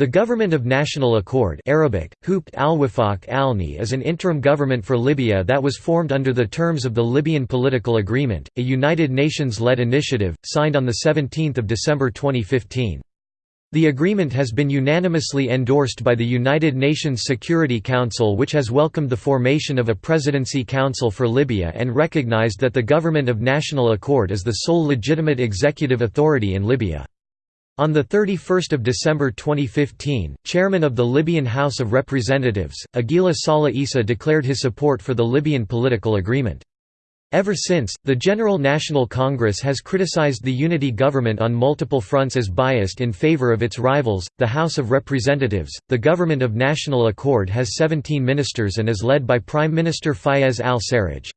The Government of National Accord Arabic, al-Wifaq is an interim government for Libya that was formed under the terms of the Libyan Political Agreement, a United Nations-led initiative, signed on 17 December 2015. The agreement has been unanimously endorsed by the United Nations Security Council which has welcomed the formation of a Presidency Council for Libya and recognized that the Government of National Accord is the sole legitimate executive authority in Libya. On 31 December 2015, chairman of the Libyan House of Representatives, Aguila Saleh Issa declared his support for the Libyan political agreement. Ever since, the General National Congress has criticized the unity government on multiple fronts as biased in favor of its rivals, the House of Representatives. The Government of National Accord has 17 ministers and is led by Prime Minister Fayez al-Sarraj.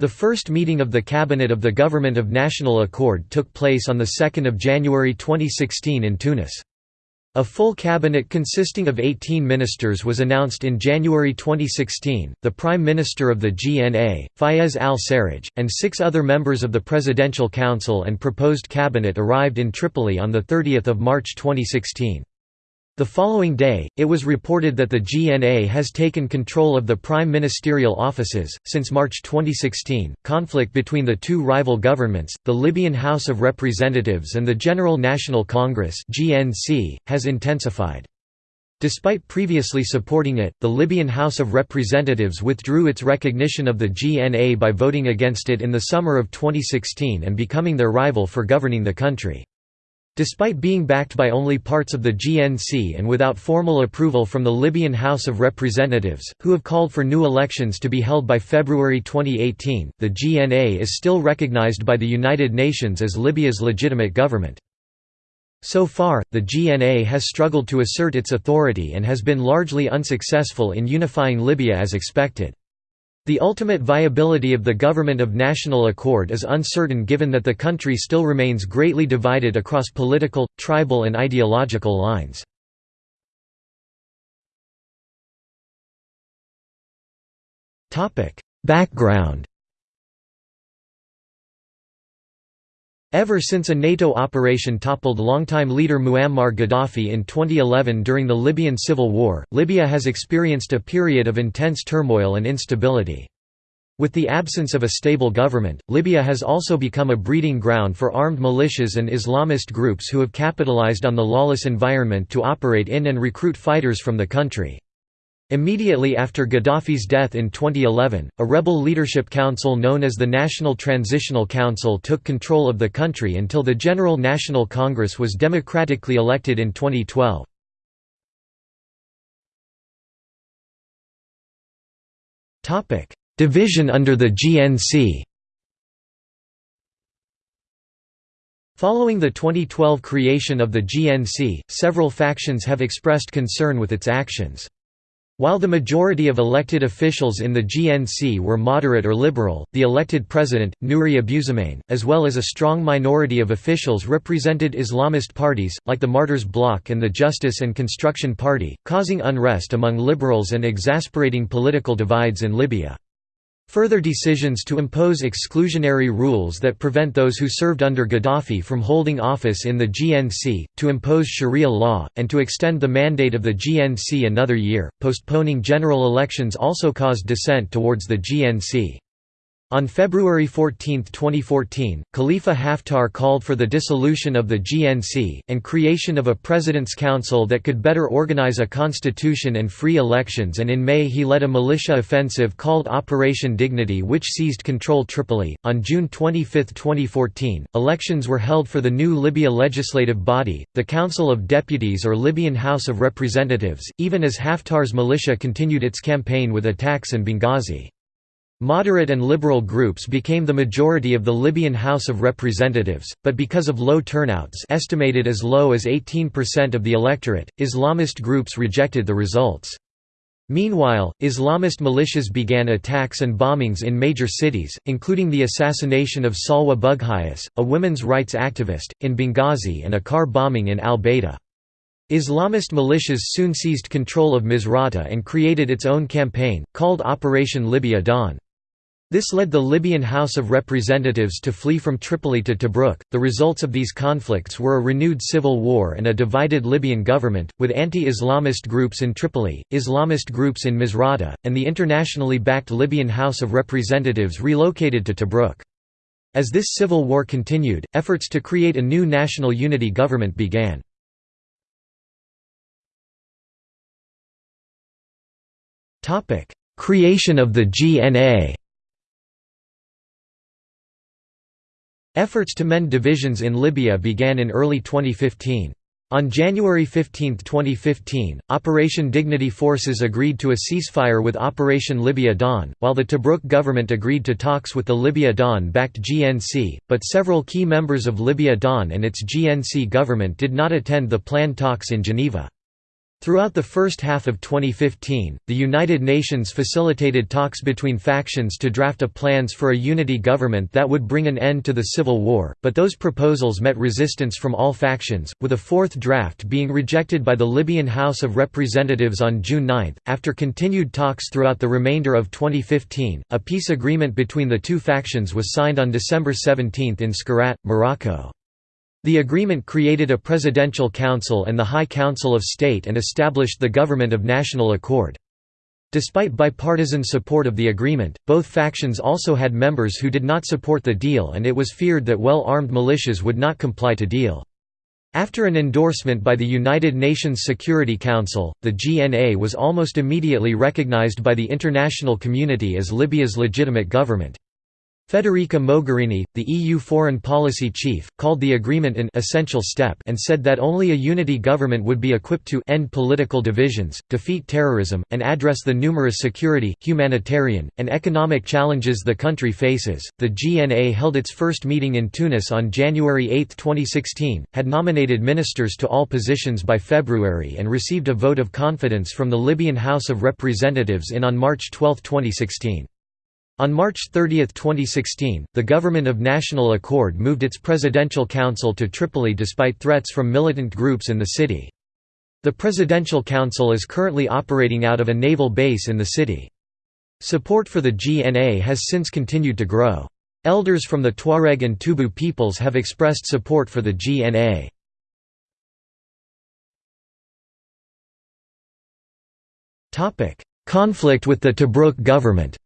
The first meeting of the Cabinet of the Government of National Accord took place on 2 January 2016 in Tunis. A full cabinet consisting of 18 ministers was announced in January 2016, the Prime Minister of the GNA, Fayez al-Sarraj, and six other members of the Presidential Council and proposed cabinet arrived in Tripoli on 30 March 2016. The following day, it was reported that the GNA has taken control of the prime ministerial offices. Since March 2016, conflict between the two rival governments, the Libyan House of Representatives and the General National Congress (GNC), has intensified. Despite previously supporting it, the Libyan House of Representatives withdrew its recognition of the GNA by voting against it in the summer of 2016 and becoming their rival for governing the country. Despite being backed by only parts of the GNC and without formal approval from the Libyan House of Representatives, who have called for new elections to be held by February 2018, the GNA is still recognized by the United Nations as Libya's legitimate government. So far, the GNA has struggled to assert its authority and has been largely unsuccessful in unifying Libya as expected. The ultimate viability of the Government of National Accord is uncertain given that the country still remains greatly divided across political, tribal and ideological lines. Background Ever since a NATO operation toppled longtime leader Muammar Gaddafi in 2011 during the Libyan civil war, Libya has experienced a period of intense turmoil and instability. With the absence of a stable government, Libya has also become a breeding ground for armed militias and Islamist groups who have capitalized on the lawless environment to operate in and recruit fighters from the country. Immediately after Gaddafi's death in 2011, a rebel leadership council known as the National Transitional Council took control of the country until the General National Congress was democratically elected in 2012. Division under the GNC Following the 2012 creation of the GNC, several factions have expressed concern with its actions. While the majority of elected officials in the GNC were moderate or liberal, the elected president, Nouri Abusahmain, as well as a strong minority of officials represented Islamist parties, like the Martyrs Bloc and the Justice and Construction Party, causing unrest among liberals and exasperating political divides in Libya. Further decisions to impose exclusionary rules that prevent those who served under Gaddafi from holding office in the GNC, to impose Sharia law, and to extend the mandate of the GNC another year, postponing general elections also caused dissent towards the GNC. On February 14, 2014, Khalifa Haftar called for the dissolution of the GNC, and creation of a President's Council that could better organize a constitution and free elections and in May he led a militia offensive called Operation Dignity which seized control Tripoli. On June 25, 2014, elections were held for the new Libya legislative body, the Council of Deputies or Libyan House of Representatives, even as Haftar's militia continued its campaign with attacks in Benghazi. Moderate and liberal groups became the majority of the Libyan House of Representatives, but because of low turnouts estimated as low as 18% of the electorate, Islamist groups rejected the results. Meanwhile, Islamist militias began attacks and bombings in major cities, including the assassination of Salwa Bugaighis, a women's rights activist, in Benghazi and a car bombing in al-Baida. Islamist militias soon seized control of Misrata and created its own campaign, called Operation Libya Dawn. This led the Libyan House of Representatives to flee from Tripoli to Tobruk. The results of these conflicts were a renewed civil war and a divided Libyan government, with anti Islamist groups in Tripoli, Islamist groups in Misrata, and the internationally backed Libyan House of Representatives relocated to Tobruk. As this civil war continued, efforts to create a new national unity government began. Creation of the GNA Efforts to mend divisions in Libya began in early 2015. On January 15, 2015, Operation Dignity forces agreed to a ceasefire with Operation Libya Dawn, while the Tobruk government agreed to talks with the Libya Dawn-backed GNC, but several key members of Libya Dawn and its GNC government did not attend the planned talks in Geneva. Throughout the first half of 2015, the United Nations facilitated talks between factions to draft a plans for a unity government that would bring an end to the civil war, but those proposals met resistance from all factions, with a fourth draft being rejected by the Libyan House of Representatives on June 9. After continued talks throughout the remainder of 2015, a peace agreement between the two factions was signed on December 17 in Skhirat, Morocco. The agreement created a presidential council and the High Council of State and established the Government of National Accord. Despite bipartisan support of the agreement, both factions also had members who did not support the deal and it was feared that well-armed militias would not comply to deal. After an endorsement by the United Nations Security Council, the GNA was almost immediately recognized by the international community as Libya's legitimate government. Federica Mogherini, the EU foreign policy chief, called the agreement an essential step and said that only a unity government would be equipped to end political divisions, defeat terrorism, and address the numerous security, humanitarian, and economic challenges the country faces. The GNA held its first meeting in Tunis on January 8, 2016, had nominated ministers to all positions by February and received a vote of confidence from the Libyan House of Representatives in on March 12, 2016. On March 30, 2016, the Government of National Accord moved its Presidential Council to Tripoli despite threats from militant groups in the city. The Presidential Council is currently operating out of a naval base in the city. Support for the GNA has since continued to grow. Elders from the Tuareg and Tubu peoples have expressed support for the GNA. Conflict with the Tobruk government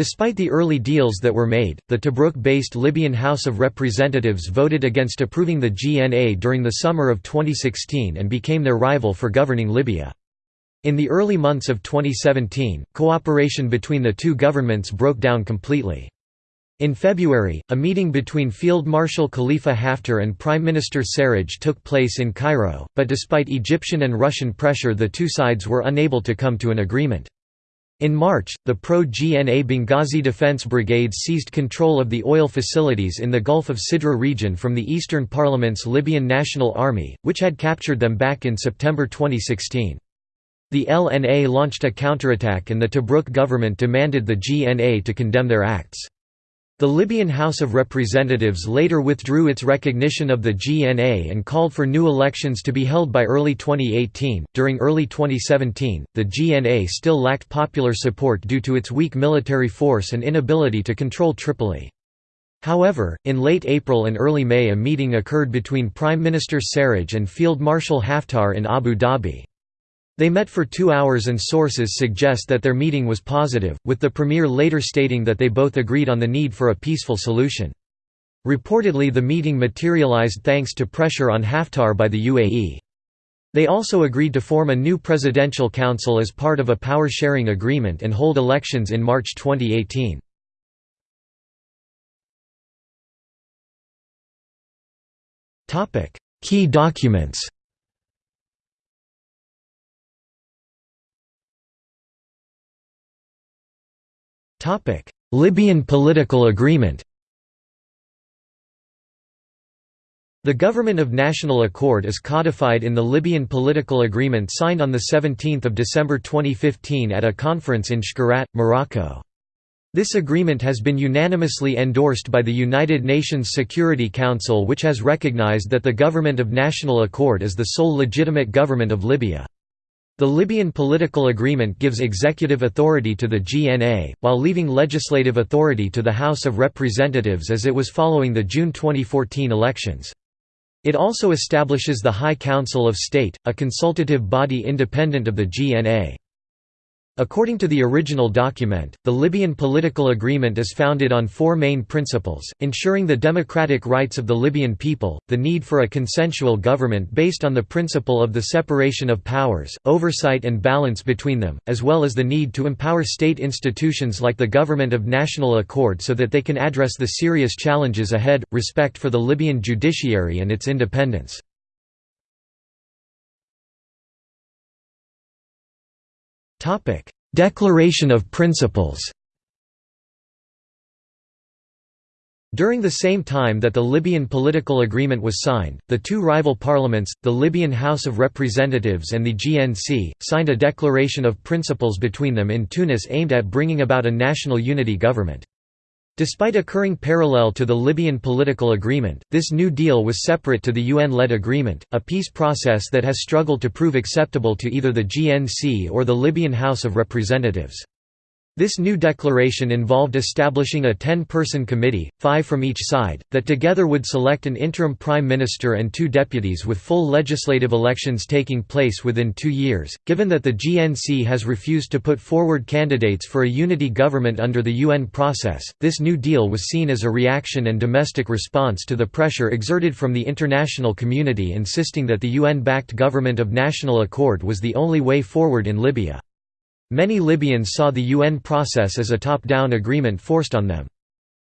Despite the early deals that were made, the Tobruk-based Libyan House of Representatives voted against approving the GNA during the summer of 2016 and became their rival for governing Libya. In the early months of 2017, cooperation between the two governments broke down completely. In February, a meeting between Field Marshal Khalifa Haftar and Prime Minister Sarraj took place in Cairo, but despite Egyptian and Russian pressure the two sides were unable to come to an agreement. In March, the pro-GNA Benghazi Defense Brigade seized control of the oil facilities in the Gulf of Sidra region from the Eastern Parliament's Libyan National Army, which had captured them back in September 2016. The LNA launched a counterattack and the Tobruk government demanded the GNA to condemn their acts. The Libyan House of Representatives later withdrew its recognition of the GNA and called for new elections to be held by early 2018. During early 2017, the GNA still lacked popular support due to its weak military force and inability to control Tripoli. However, in late April and early May a meeting occurred between Prime Minister Sarraj and Field Marshal Haftar in Abu Dhabi. They met for two hours and sources suggest that their meeting was positive, with the premier later stating that they both agreed on the need for a peaceful solution. Reportedly the meeting materialized thanks to pressure on Haftar by the UAE. They also agreed to form a new presidential council as part of a power-sharing agreement and hold elections in March 2018. Key documents Libyan political agreement The Government of National Accord is codified in the Libyan political agreement signed on 17 December 2015 at a conference in Skhirat, Morocco. This agreement has been unanimously endorsed by the United Nations Security Council which has recognized that the Government of National Accord is the sole legitimate government of Libya. The Libyan political agreement gives executive authority to the GNA, while leaving legislative authority to the House of Representatives as it was following the June 2014 elections. It also establishes the High Council of State, a consultative body independent of the GNA. According to the original document, the Libyan political agreement is founded on four main principles, ensuring the democratic rights of the Libyan people, the need for a consensual government based on the principle of the separation of powers, oversight and balance between them, as well as the need to empower state institutions like the Government of National Accord so that they can address the serious challenges ahead, respect for the Libyan judiciary and its independence. Declaration of Principles During the same time that the Libyan political agreement was signed, the two rival parliaments, the Libyan House of Representatives and the GNC, signed a declaration of principles between them in Tunis aimed at bringing about a national unity government. Despite occurring parallel to the Libyan political agreement, this New Deal was separate to the UN-led agreement, a peace process that has struggled to prove acceptable to either the GNC or the Libyan House of Representatives. This new declaration involved establishing a ten-person committee, five from each side, that together would select an interim prime minister and two deputies with full legislative elections taking place within two years. Given that the GNC has refused to put forward candidates for a unity government under the UN process, this new deal was seen as a reaction and domestic response to the pressure exerted from the international community insisting that the UN-backed government of national accord was the only way forward in Libya. Many Libyans saw the UN process as a top-down agreement forced on them.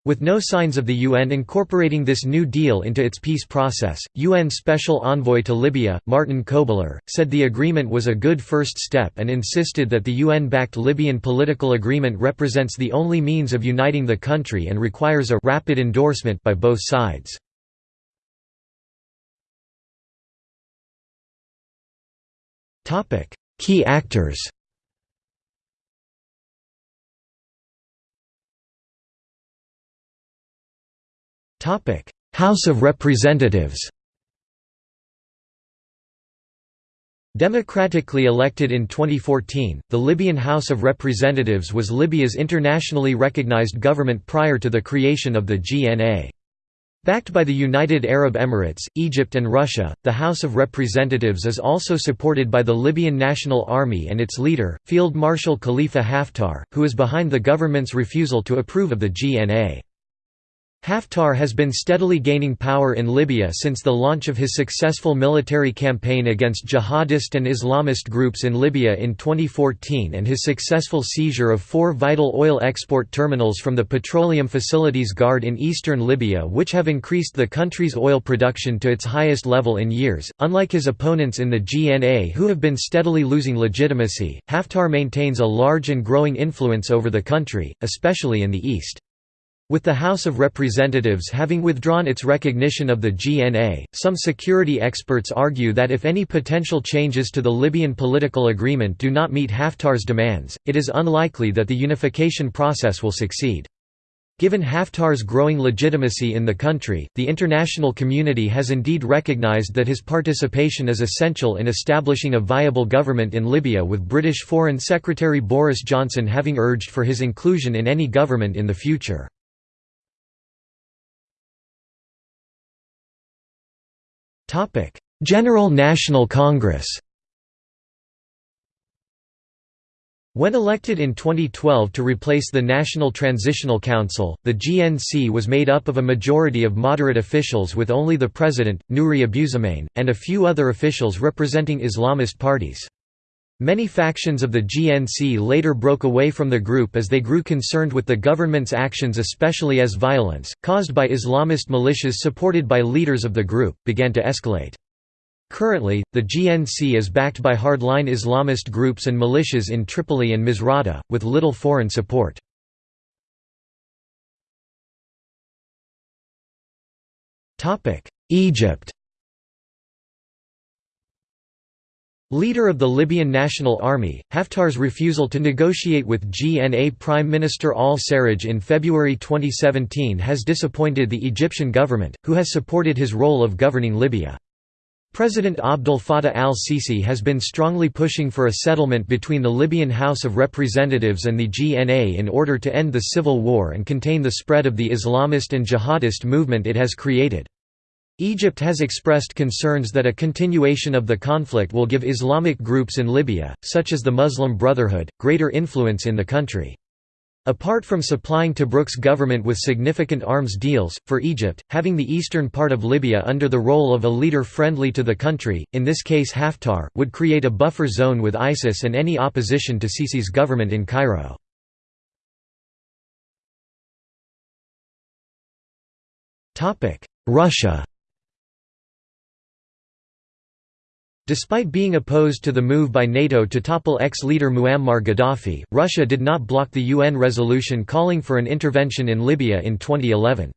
With no signs of the UN incorporating this new deal into its peace process, UN Special Envoy to Libya, Martin Kobler, said the agreement was a good first step and insisted that the UN-backed Libyan political agreement represents the only means of uniting the country and requires a rapid endorsement by both sides. Key actors House of Representatives Democratically elected in 2014, the Libyan House of Representatives was Libya's internationally recognized government prior to the creation of the GNA. Backed by the United Arab Emirates, Egypt and Russia, the House of Representatives is also supported by the Libyan National Army and its leader, Field Marshal Khalifa Haftar, who is behind the government's refusal to approve of the GNA. Haftar has been steadily gaining power in Libya since the launch of his successful military campaign against jihadist and Islamist groups in Libya in 2014 and his successful seizure of four vital oil export terminals from the Petroleum Facilities Guard in eastern Libya which have increased the country's oil production to its highest level in years. Unlike his opponents in the GNA who have been steadily losing legitimacy, Haftar maintains a large and growing influence over the country, especially in the east. With the House of Representatives having withdrawn its recognition of the GNA, some security experts argue that if any potential changes to the Libyan political agreement do not meet Haftar's demands, it is unlikely that the unification process will succeed. Given Haftar's growing legitimacy in the country, the international community has indeed recognized that his participation is essential in establishing a viable government in Libya with British Foreign Secretary Boris Johnson having urged for his inclusion in any government in the future. General National Congress When elected in 2012 to replace the National Transitional Council, the GNC was made up of a majority of moderate officials with only the president, Nouri Abusahmain, and a few other officials representing Islamist parties. Many factions of the GNC later broke away from the group as they grew concerned with the government's actions especially as violence, caused by Islamist militias supported by leaders of the group, began to escalate. Currently, the GNC is backed by hardline Islamist groups and militias in Tripoli and Misrata, with little foreign support. Egypt Leader of the Libyan National Army, Haftar's refusal to negotiate with GNA Prime Minister al-Sarraj in February 2017 has disappointed the Egyptian government, who has supported his role of governing Libya. President Abdel Fattah al-Sisi has been strongly pushing for a settlement between the Libyan House of Representatives and the GNA in order to end the civil war and contain the spread of the Islamist and jihadist movement it has created. Egypt has expressed concerns that a continuation of the conflict will give Islamic groups in Libya, such as the Muslim Brotherhood, greater influence in the country. Apart from supplying Tobruk's government with significant arms deals, for Egypt, having the eastern part of Libya under the role of a leader friendly to the country, in this case Haftar, would create a buffer zone with ISIS and any opposition to Sisi's government in Cairo. Russia Despite being opposed to the move by NATO to topple ex-leader Muammar Gaddafi, Russia did not block the UN resolution calling for an intervention in Libya in 2011.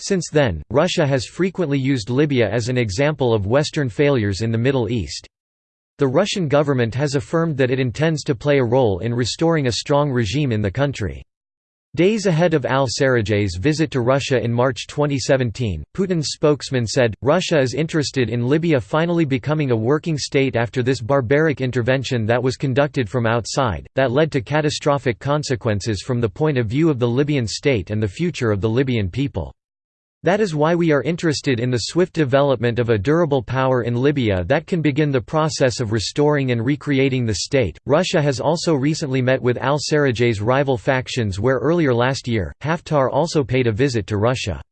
Since then, Russia has frequently used Libya as an example of Western failures in the Middle East. The Russian government has affirmed that it intends to play a role in restoring a strong regime in the country. Days ahead of al-Serraj's visit to Russia in March 2017, Putin's spokesman said, Russia is interested in Libya finally becoming a working state after this barbaric intervention that was conducted from outside, that led to catastrophic consequences from the point of view of the Libyan state and the future of the Libyan people. That is why we are interested in the swift development of a durable power in Libya that can begin the process of restoring and recreating the state. Russia has also recently met with al Serraj's rival factions, where earlier last year, Haftar also paid a visit to Russia.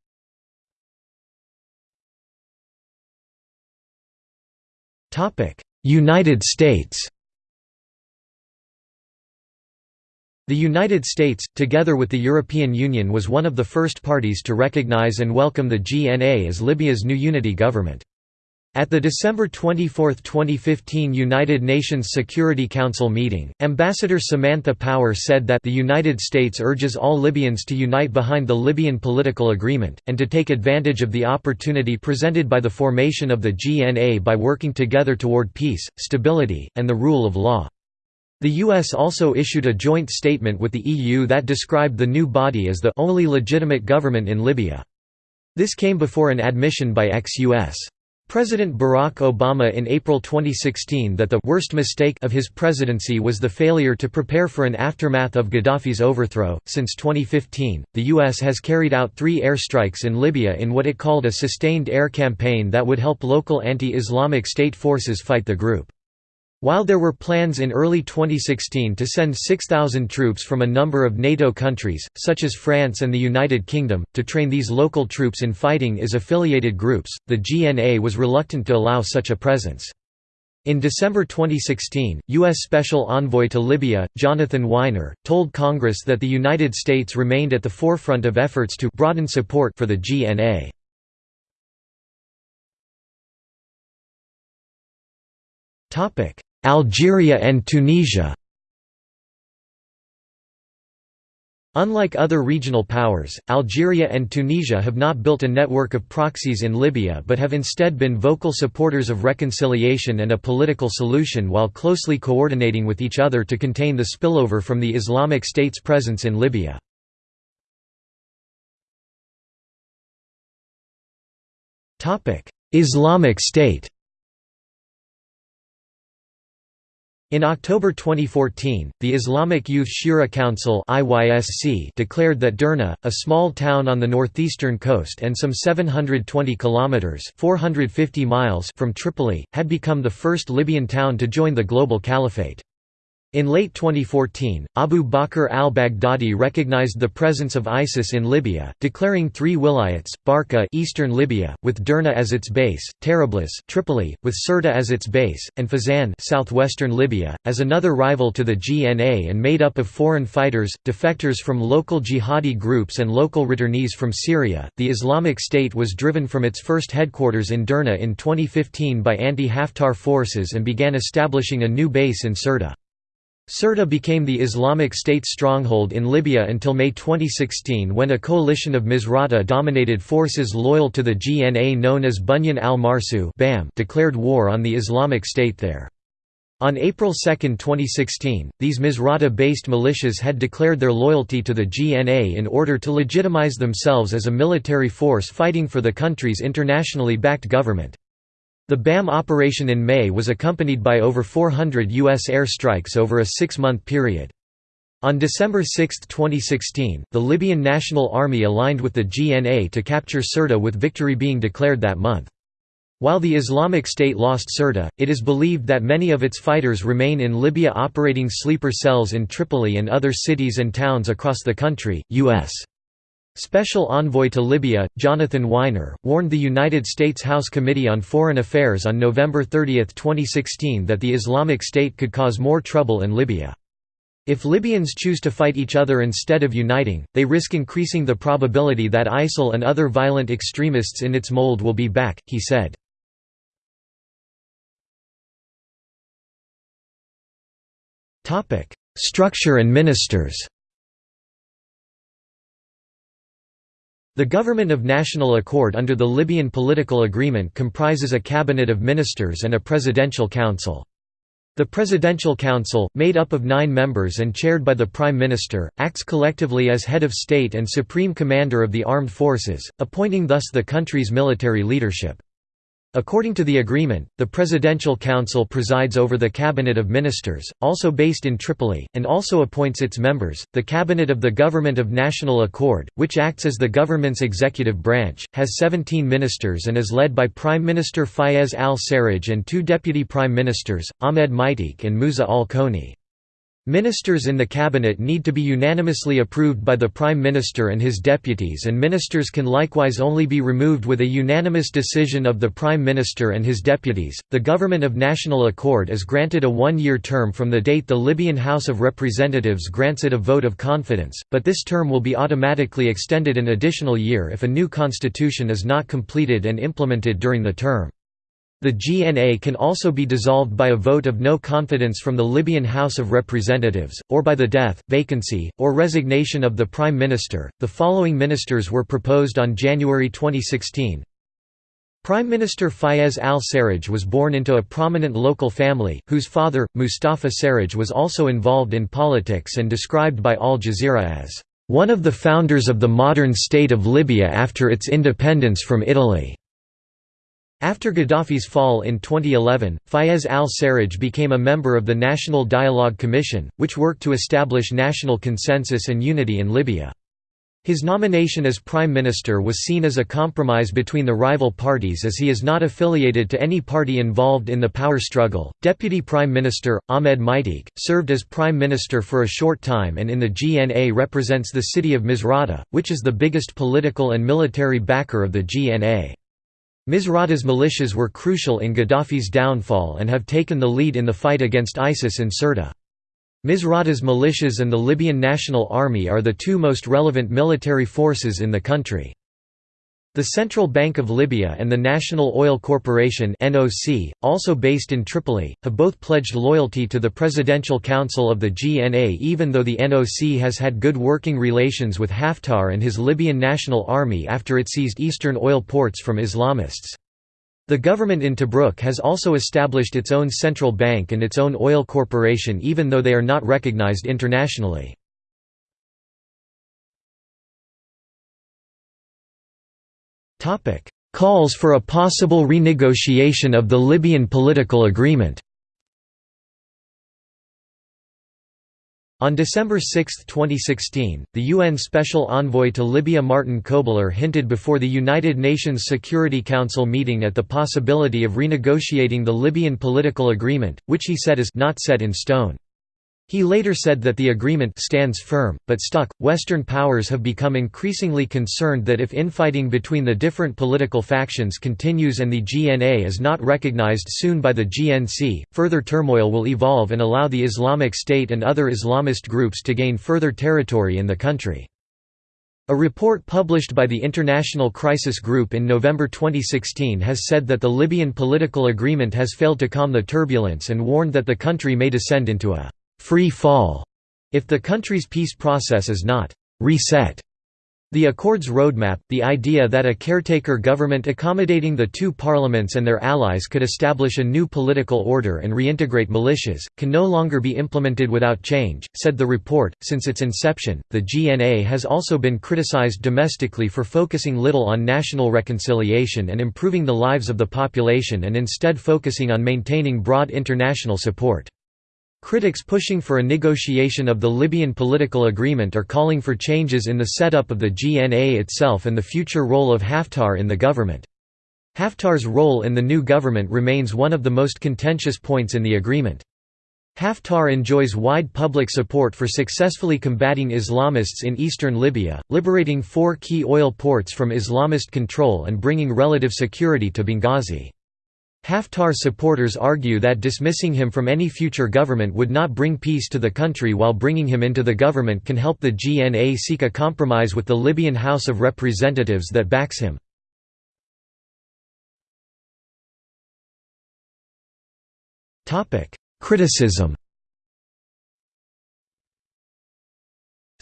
United States The United States, together with the European Union was one of the first parties to recognize and welcome the GNA as Libya's new unity government. At the December 24, 2015 United Nations Security Council meeting, Ambassador Samantha Power said that the United States urges all Libyans to unite behind the Libyan political agreement, and to take advantage of the opportunity presented by the formation of the GNA by working together toward peace, stability, and the rule of law. The US also issued a joint statement with the EU that described the new body as the only legitimate government in Libya. This came before an admission by ex-US. President Barack Obama in April 2016 that the worst mistake of his presidency was the failure to prepare for an aftermath of Gaddafi's overthrow. Since 2015, the U.S. has carried out three airstrikes in Libya in what it called a sustained air campaign that would help local anti Islamic State forces fight the group. While there were plans in early 2016 to send 6,000 troops from a number of NATO countries, such as France and the United Kingdom, to train these local troops in fighting is affiliated groups, the GNA was reluctant to allow such a presence. In December 2016, U.S. Special Envoy to Libya, Jonathan Winer, told Congress that the United States remained at the forefront of efforts to broaden support for the GNA. Topic: Algeria and Tunisia Unlike other regional powers, Algeria and Tunisia have not built a network of proxies in Libya but have instead been vocal supporters of reconciliation and a political solution while closely coordinating with each other to contain the spillover from the Islamic State's presence in Libya. Islamic State In October 2014, the Islamic Youth Shura Council declared that Derna, a small town on the northeastern coast and some 720 kilometers (450 miles) from Tripoli, had become the first Libyan town to join the global caliphate. In late 2014, Abu Bakr al-Baghdadi recognized the presence of ISIS in Libya, declaring three wilayats, Barqa eastern Libya, with Derna as its base, Tarablis Tripoli, with Sirte as its base, and Fezzan southwestern Libya, as another rival to the GNA and made up of foreign fighters, defectors from local jihadi groups and local returnees from Syria. The Islamic State was driven from its first headquarters in Derna in 2015 by anti-Haftar forces and began establishing a new base in Sirte. Sirte became the Islamic State stronghold in Libya until May 2016 when a coalition of Misrata-dominated forces loyal to the GNA known as Bunyan al-Marsu declared war on the Islamic State there. On April 2, 2016, these Misrata-based militias had declared their loyalty to the GNA in order to legitimize themselves as a military force fighting for the country's internationally backed government. The BAM operation in May was accompanied by over 400 U.S. airstrikes over a six-month period. On December 6, 2016, the Libyan National Army aligned with the GNA to capture Sirte with victory being declared that month. While the Islamic State lost Sirte, it is believed that many of its fighters remain in Libya operating sleeper cells in Tripoli and other cities and towns across the country. U.S. Special Envoy to Libya, Jonathan Winer, warned the United States House Committee on Foreign Affairs on November 30, 2016 that the Islamic State could cause more trouble in Libya. If Libyans choose to fight each other instead of uniting, they risk increasing the probability that ISIL and other violent extremists in its mold will be back, he said. Structure and ministers The Government of National Accord under the Libyan political agreement comprises a cabinet of ministers and a presidential council. The Presidential Council, made up of nine members and chaired by the Prime Minister, acts collectively as head of state and supreme commander of the armed forces, appointing thus the country's military leadership. According to the agreement, the Presidential Council presides over the Cabinet of Ministers, also based in Tripoli, and also appoints its members. The Cabinet of the Government of National Accord, which acts as the government's executive branch, has 17 ministers and is led by Prime Minister Fayez al-Sarraj and two deputy prime ministers, Ahmed Maitik and Musa al-Koni. Ministers in the cabinet need to be unanimously approved by the Prime Minister and his deputies and ministers can likewise only be removed with a unanimous decision of the Prime Minister and his deputies. The Government of National Accord is granted a one-year term from the date the Libyan House of Representatives grants it a vote of confidence, but this term will be automatically extended an additional year if a new constitution is not completed and implemented during the term. The GNA can also be dissolved by a vote of no confidence from the Libyan House of Representatives, or by the death, vacancy, or resignation of the Prime Minister. The following ministers were proposed on January 2016. Prime Minister Fayez al-Sarraj was born into a prominent local family, whose father, Mustafa Sarraj was also involved in politics and described by Al Jazeera as, "...one of the founders of the modern state of Libya after its independence from Italy." After Gaddafi's fall in 2011, Fayez al-Sarraj became a member of the National Dialogue Commission, which worked to establish national consensus and unity in Libya. His nomination as Prime Minister was seen as a compromise between the rival parties as he is not affiliated to any party involved in the power struggle. Deputy Prime Minister, Ahmed Maitik, served as Prime Minister for a short time and in the GNA represents the city of Misrata, which is the biggest political and military backer of the GNA. Misrata's militias were crucial in Gaddafi's downfall and have taken the lead in the fight against ISIS in Sirte. Misrata's militias and the Libyan National Army are the two most relevant military forces in the country. The Central Bank of Libya and the National Oil Corporation (NOC), also based in Tripoli, have both pledged loyalty to the Presidential Council of the GNA even though the NOC has had good working relations with Haftar and his Libyan National Army after it seized eastern oil ports from Islamists. The government in Tobruk has also established its own central bank and its own oil corporation even though they are not recognized internationally. Calls for a possible renegotiation of the Libyan political agreement On December 6, 2016, the UN Special Envoy to Libya Martin Kobler hinted before the United Nations Security Council meeting at the possibility of renegotiating the Libyan political agreement, which he said is not set in stone. He later said that the agreement stands firm, but stuck. Western powers have become increasingly concerned that if infighting between the different political factions continues and the GNA is not recognized soon by the GNC, further turmoil will evolve and allow the Islamic State and other Islamist groups to gain further territory in the country. A report published by the International Crisis Group in November 2016 has said that the Libyan political agreement has failed to calm the turbulence and warned that the country may descend into a free fall if the country's peace process is not reset. The Accord's roadmap, the idea that a caretaker government accommodating the two parliaments and their allies could establish a new political order and reintegrate militias, can no longer be implemented without change, said the report. Since its inception, the GNA has also been criticized domestically for focusing little on national reconciliation and improving the lives of the population and instead focusing on maintaining broad international support. Critics pushing for a negotiation of the Libyan political agreement are calling for changes in the setup of the GNA itself and the future role of Haftar in the government. Haftar's role in the new government remains one of the most contentious points in the agreement. Haftar enjoys wide public support for successfully combating Islamists in eastern Libya, liberating four key oil ports from Islamist control and bringing relative security to Benghazi. Haftar supporters argue that dismissing him from any future government would not bring peace to the country while bringing him into the government can help the GNA seek a compromise with the Libyan House of Representatives that backs him. Criticism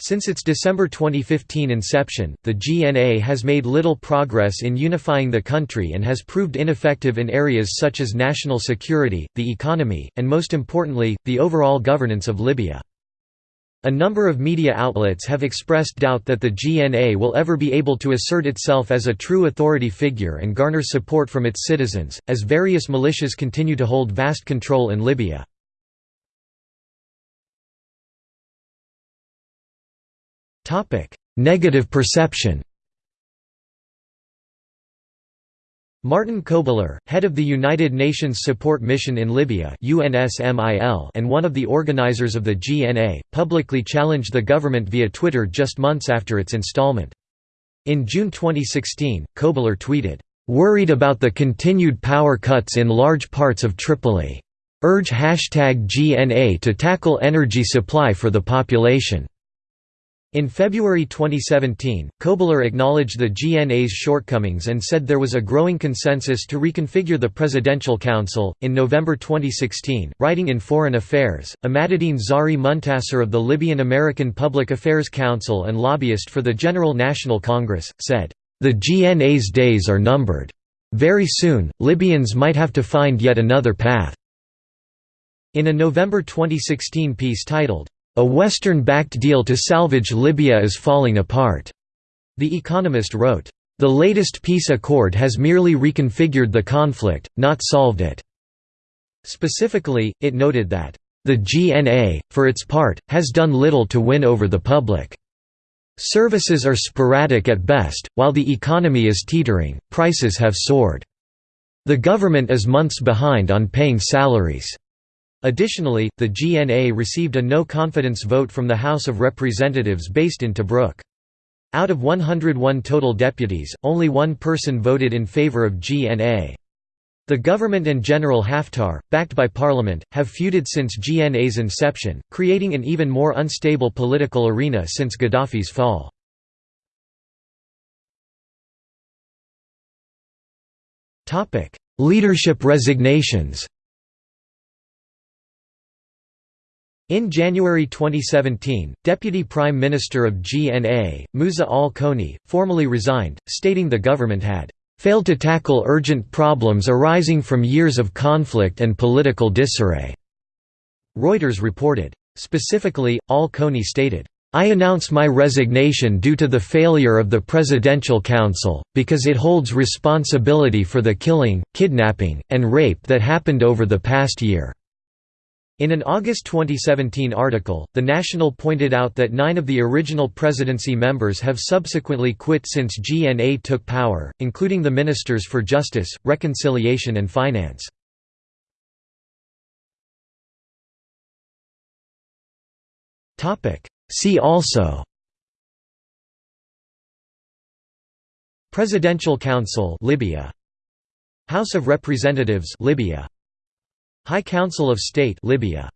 Since its December 2015 inception, the GNA has made little progress in unifying the country and has proved ineffective in areas such as national security, the economy, and most importantly, the overall governance of Libya. A number of media outlets have expressed doubt that the GNA will ever be able to assert itself as a true authority figure and garner support from its citizens, as various militias continue to hold vast control in Libya. Negative perception Martin Kobler, head of the United Nations Support Mission in Libya and one of the organizers of the GNA, publicly challenged the government via Twitter just months after its installment. In June 2016, Kobler tweeted, "...worried about the continued power cuts in large parts of Tripoli. Urge hashtag GNA to tackle energy supply for the population." In February 2017, Kobler acknowledged the GNA's shortcomings and said there was a growing consensus to reconfigure the Presidential Council. In November 2016, writing in Foreign Affairs, Emadeddin Zahri Muntasser of the Libyan American Public Affairs Council and lobbyist for the General National Congress, said, The GNA's days are numbered. Very soon, Libyans might have to find yet another path. In a November 2016 piece titled, a Western-backed deal to salvage Libya is falling apart. The Economist wrote, The latest peace accord has merely reconfigured the conflict, not solved it. Specifically, it noted that, The GNA, for its part, has done little to win over the public. Services are sporadic at best, while the economy is teetering, prices have soared. The government is months behind on paying salaries. Additionally, the GNA received a no-confidence vote from the House of Representatives based in Tobruk. Out of 101 total deputies, only one person voted in favor of GNA. The government and General Haftar, backed by parliament, have feuded since GNA's inception, creating an even more unstable political arena since Gaddafi's fall. Leadership resignations In January 2017, Deputy Prime Minister of GNA, Musa al-Koni, formally resigned, stating the government had failed to tackle urgent problems arising from years of conflict and political disarray." Reuters reported. Specifically, al-Koni stated, I announce my resignation due to the failure of the Presidential Council, because it holds responsibility for the killing, kidnapping, and rape that happened over the past year. In an August 2017 article, The National pointed out that nine of the original presidency members have subsequently quit since GNA took power, including the Ministers for Justice, Reconciliation and Finance. See also Presidential Council Libya. House of Representatives Libya High Council of State Libya